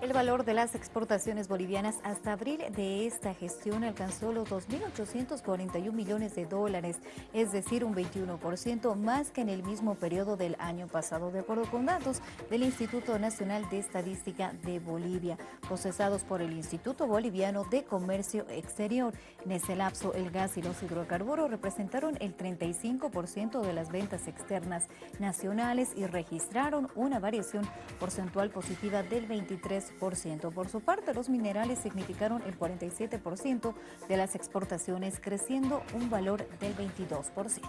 El valor de las exportaciones bolivianas hasta abril de esta gestión alcanzó los 2.841 millones de dólares, es decir, un 21% más que en el mismo periodo del año pasado, de acuerdo con datos del Instituto Nacional de Estadística de Bolivia, procesados por el Instituto Boliviano de Comercio Exterior. En ese lapso, el gas y los hidrocarburos representaron el 35% de las ventas externas nacionales y registraron una variación porcentual positiva del 23%. Por su parte, los minerales significaron el 47% de las exportaciones, creciendo un valor del 22%.